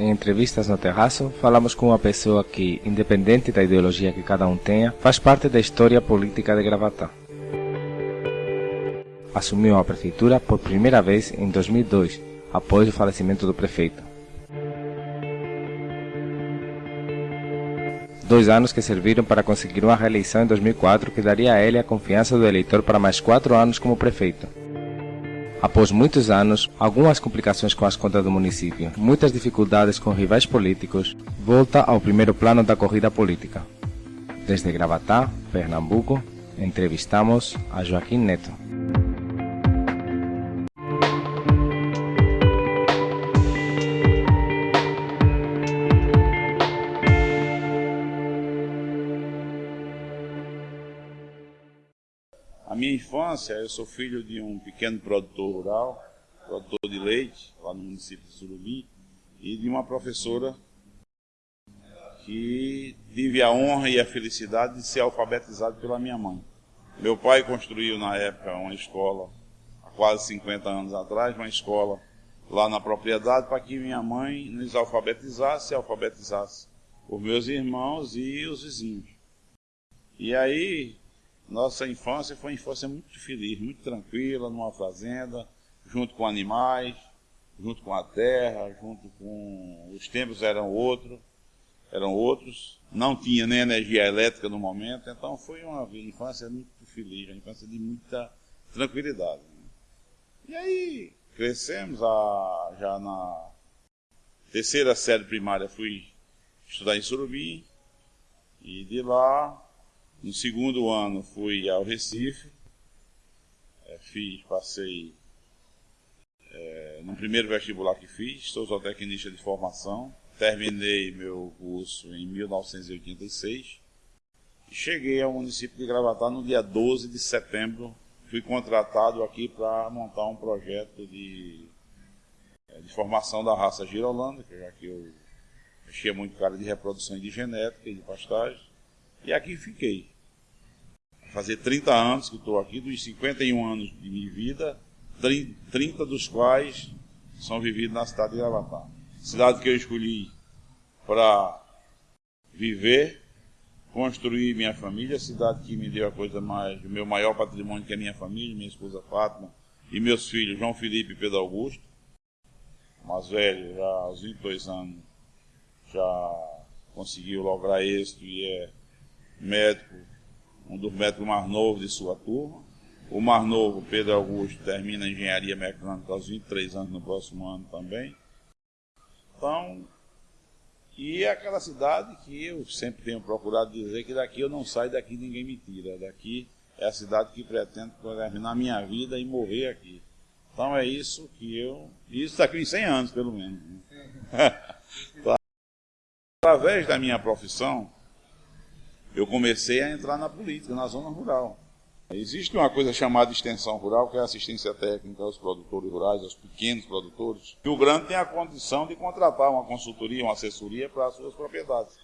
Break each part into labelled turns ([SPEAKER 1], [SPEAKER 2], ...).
[SPEAKER 1] em entrevistas no terraço, falamos com uma pessoa que, independente da ideologia que cada um tenha, faz parte da história política de Gravatá. Assumiu a prefeitura por primeira vez em 2002, após o falecimento do prefeito. Dois anos que serviram para conseguir uma reeleição em 2004 que daria a ele a confiança do eleitor para mais quatro anos como prefeito. Após muitos anos, algumas complicações com as contas do município, muitas dificuldades com rivais políticos, volta ao primeiro plano da corrida política. Desde Gravatá, Pernambuco, entrevistamos a Joaquim Neto.
[SPEAKER 2] Infância, eu sou filho de um pequeno produtor rural, produtor de leite, lá no município de Surubim, e de uma professora que tive a honra e a felicidade de ser alfabetizado pela minha mãe. Meu pai construiu na época uma escola, há quase 50 anos atrás, uma escola lá na propriedade para que minha mãe nos alfabetizasse e alfabetizasse os meus irmãos e os vizinhos. E aí, nossa infância foi uma infância muito feliz, muito tranquila, numa fazenda, junto com animais, junto com a terra, junto com. Os tempos eram outros, eram outros. Não tinha nem energia elétrica no momento, então foi uma infância muito feliz, uma infância de muita tranquilidade. E aí crescemos, a, já na terceira série primária fui estudar em Surubim, e de lá no segundo ano fui ao Recife, é, fiz, passei é, no primeiro vestibular que fiz, sou zootecnista de formação, terminei meu curso em 1986 e cheguei ao município de Gravatá no dia 12 de setembro. Fui contratado aqui para montar um projeto de, é, de formação da raça girolanda, já que eu mexia muito cara de reprodução e de genética e de pastagem. E aqui fiquei. Fazer 30 anos que estou aqui, dos 51 anos de minha vida, 30 dos quais são vividos na cidade de Gravatá. Cidade que eu escolhi para viver, construir minha família, cidade que me deu a coisa mais, o meu maior patrimônio que é minha família, minha esposa Fátima e meus filhos João Felipe e Pedro Augusto. mais velho, já aos 22 anos, já conseguiu lograr êxito e é médico, um dos médicos mais novos de sua turma. O mais novo, Pedro Augusto, termina engenharia mecânica aos 23 anos no próximo ano também. Então, e é aquela cidade que eu sempre tenho procurado dizer que daqui eu não saio, daqui ninguém me tira. Daqui é a cidade que pretendo terminar minha vida e morrer aqui. Então é isso que eu. Isso daqui em 100 anos, pelo menos. Né? Através da minha profissão, eu comecei a entrar na política, na zona rural. Existe uma coisa chamada extensão rural, que é assistência técnica aos produtores rurais, aos pequenos produtores. E o grande tem a condição de contratar uma consultoria, uma assessoria para as suas propriedades.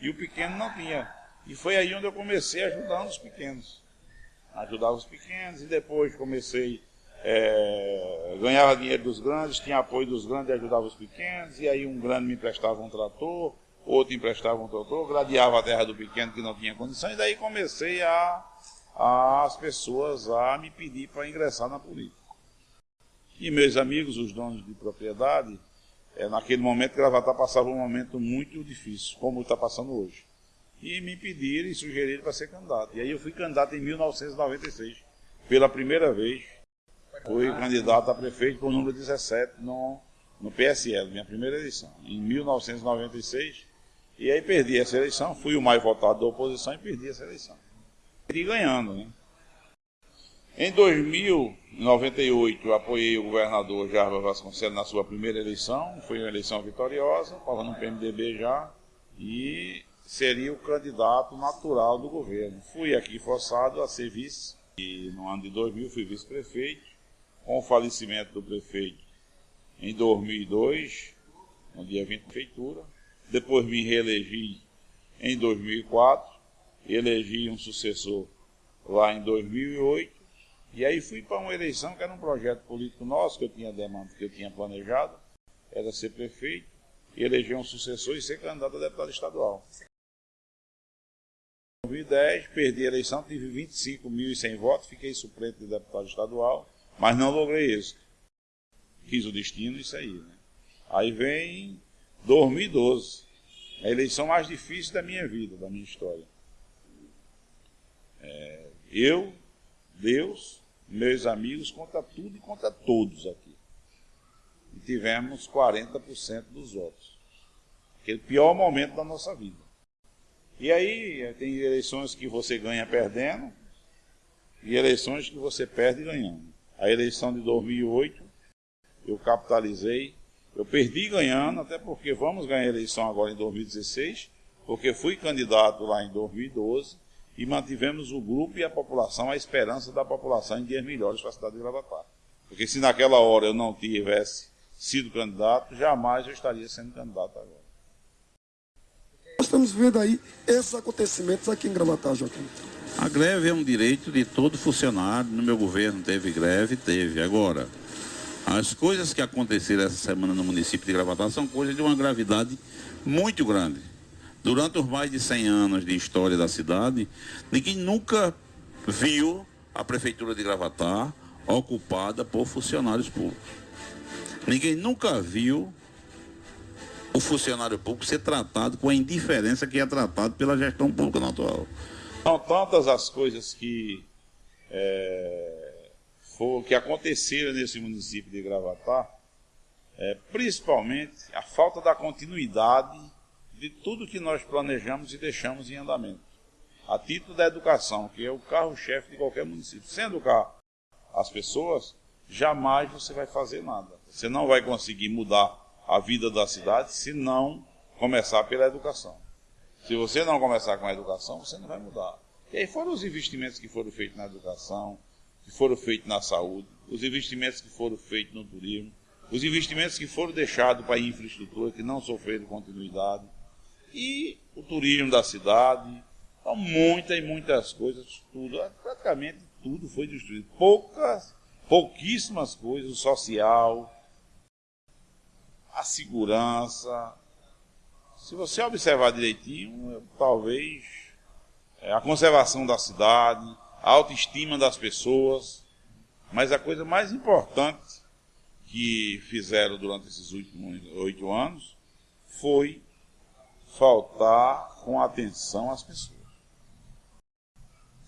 [SPEAKER 2] E o pequeno não tinha. E foi aí onde eu comecei ajudando os pequenos. Ajudava os pequenos e depois comecei, é, ganhava dinheiro dos grandes, tinha apoio dos grandes e ajudava os pequenos. E aí um grande me emprestava um trator, outro emprestava um doutor, gradeava a terra do pequeno que não tinha condição, e daí comecei a, a as pessoas a me pedir para ingressar na política. E meus amigos, os donos de propriedade, é, naquele momento Gravatar passava um momento muito difícil, como está passando hoje. E me pediram e sugeriram para ser candidato. E aí eu fui candidato em 1996, pela primeira vez. Fui candidato a prefeito por número 17 no, no PSL, minha primeira eleição. Em 1996, e aí perdi essa eleição, fui o mais votado da oposição e perdi essa eleição. E ganhando, né? Em 2098, eu apoiei o governador Jarba Vasconcelos na sua primeira eleição, foi uma eleição vitoriosa, estava no PMDB já, e seria o candidato natural do governo. Fui aqui forçado a ser vice, e no ano de 2000 fui vice-prefeito, com o falecimento do prefeito em 2002, no dia 20 de prefeitura, depois me reelegi em 2004, elegi um sucessor lá em 2008, e aí fui para uma eleição que era um projeto político nosso, que eu tinha demanda, que eu tinha planejado, era ser prefeito, eleger um sucessor e ser candidato a deputado estadual. Em 2010, perdi a eleição, tive 25.100 votos, fiquei suplente de deputado estadual, mas não logrei isso. Quis o destino, isso aí. Né? Aí vem 2012, a eleição mais difícil da minha vida, da minha história. É, eu, Deus, meus amigos, contra tudo e contra todos aqui. E tivemos 40% dos votos. Aquele pior momento da nossa vida. E aí tem eleições que você ganha perdendo e eleições que você perde ganhando. A eleição de 2008 eu capitalizei, eu perdi ganhando, até porque vamos ganhar a eleição agora em 2016, porque fui candidato lá em 2012 e mantivemos o grupo e a população, a esperança da população em dias melhores para a cidade de Gravatar. Porque se naquela hora eu não tivesse sido candidato, jamais eu estaria sendo candidato agora.
[SPEAKER 3] Nós estamos vendo aí esses acontecimentos aqui em Gravatar, Joaquim.
[SPEAKER 4] A greve é um direito de todo funcionário. No meu governo teve greve, teve. Agora, as coisas que aconteceram essa semana no município de Gravatar são coisas de uma gravidade muito grande. Durante os mais de 100 anos de história da cidade, ninguém nunca viu a prefeitura de Gravatar ocupada por funcionários públicos. Ninguém nunca viu o funcionário público ser tratado com a indiferença que é tratado pela gestão pública atual.
[SPEAKER 2] São tantas as coisas que, é, for, que aconteceram nesse município de Gravatar, é, principalmente a falta da continuidade de tudo que nós planejamos e deixamos em andamento. A título da educação, que é o carro-chefe de qualquer município. Sem educar as pessoas, jamais você vai fazer nada. Você não vai conseguir mudar a vida da cidade se não começar pela educação. Se você não começar com a educação, você não vai mudar. E aí foram os investimentos que foram feitos na educação, que foram feitos na saúde, os investimentos que foram feitos no turismo, os investimentos que foram deixados para a infraestrutura, que não sofreram continuidade, e o turismo da cidade, então, muitas e muitas coisas, tudo, praticamente tudo foi destruído. Poucas, pouquíssimas coisas, o social, a segurança. Se você observar direitinho, talvez é, a conservação da cidade, a autoestima das pessoas, mas a coisa mais importante que fizeram durante esses últimos oito anos foi faltar com atenção às pessoas.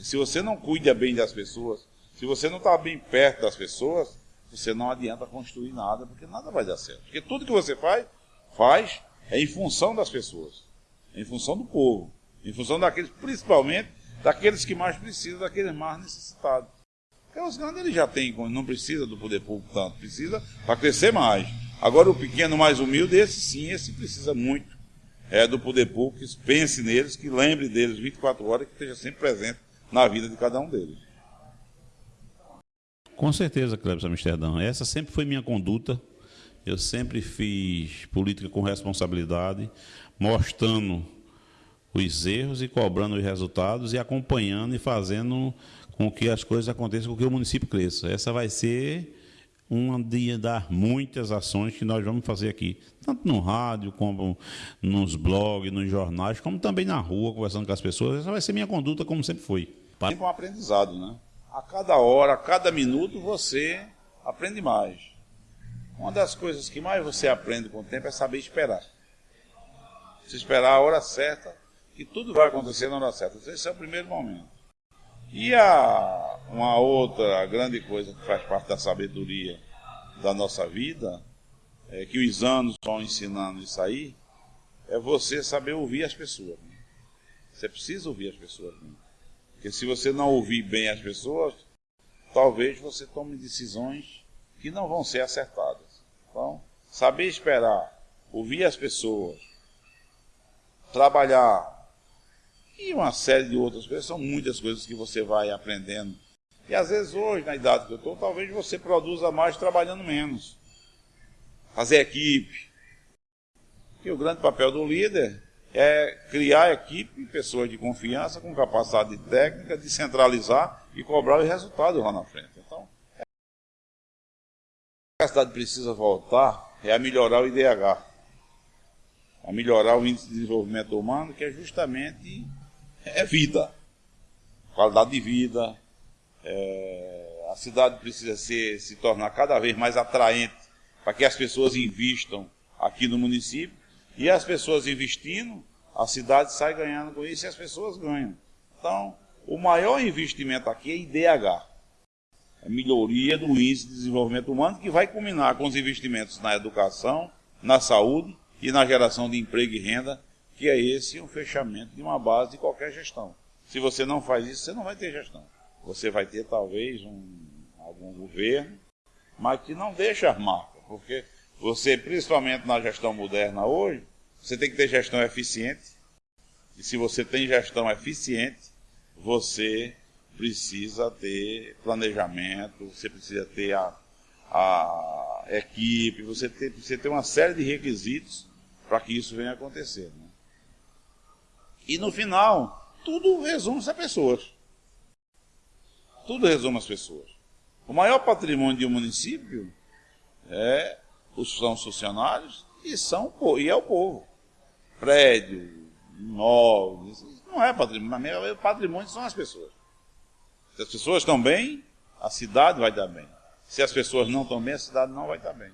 [SPEAKER 2] se você não cuida bem das pessoas, se você não está bem perto das pessoas, você não adianta construir nada, porque nada vai dar certo. Porque tudo que você faz, faz é em função das pessoas, é em função do povo, em função daqueles, principalmente daqueles que mais precisam, daqueles mais necessitados. Porque os grandes ele já têm, não precisa do poder público tanto, precisa para crescer mais. Agora o pequeno mais humilde, esse sim, esse precisa muito é, do poder público, que pense neles, que lembre deles 24 horas, que esteja sempre presente na vida de cada um deles.
[SPEAKER 4] Com certeza, Cleber Amsterdã. Essa sempre foi minha conduta. Eu sempre fiz política com responsabilidade, mostrando os erros e cobrando os resultados e acompanhando e fazendo com que as coisas aconteçam, com que o município cresça. Essa vai ser uma das muitas ações que nós vamos fazer aqui, tanto no rádio, como nos blogs, nos jornais, como também na rua, conversando com as pessoas. Essa vai ser minha conduta, como sempre foi.
[SPEAKER 2] Sempre um aprendizado, né? a cada hora, a cada minuto, você aprende mais. Uma das coisas que mais você aprende com o tempo é saber esperar. Se esperar a hora certa, que tudo vai acontecer na hora certa. Esse é o primeiro momento. E a, uma outra grande coisa que faz parte da sabedoria da nossa vida, é que os anos vão ensinando isso aí, é você saber ouvir as pessoas. Você precisa ouvir as pessoas. Porque se você não ouvir bem as pessoas, talvez você tome decisões que não vão ser acertadas. Então, saber esperar, ouvir as pessoas, trabalhar e uma série de outras coisas, são muitas coisas que você vai aprendendo. E às vezes hoje, na idade que eu estou, talvez você produza mais trabalhando menos. Fazer equipe. E o grande papel do líder é criar equipe, pessoas de confiança, com capacidade técnica, de centralizar e cobrar os resultados lá na frente. Então, a cidade precisa voltar é a melhorar o IDH. a melhorar o índice de desenvolvimento humano, que é justamente é vida, qualidade de vida. É, a cidade precisa ser, se tornar cada vez mais atraente para que as pessoas investam aqui no município e as pessoas investindo, a cidade sai ganhando com isso e as pessoas ganham. Então, o maior investimento aqui é IDH, a melhoria do índice de desenvolvimento humano, que vai culminar com os investimentos na educação, na saúde e na geração de emprego e renda, que é esse o fechamento de uma base de qualquer gestão. Se você não faz isso, você não vai ter gestão. Você vai ter talvez um, algum governo, mas que não deixa as marcas, porque você, principalmente na gestão moderna hoje, você tem que ter gestão eficiente. E se você tem gestão eficiente, você precisa ter planejamento, você precisa ter a, a equipe, você ter, precisa ter uma série de requisitos para que isso venha acontecer. Né? E no final, tudo resume-se a pessoas. Tudo resume as pessoas. O maior patrimônio de um município é os são os funcionários e, são, e é o povo. Prédio, imóveis, não é patrimônio, patrimônio são as pessoas. Se as pessoas estão bem, a cidade vai dar bem. Se as pessoas não estão bem, a cidade não vai estar bem.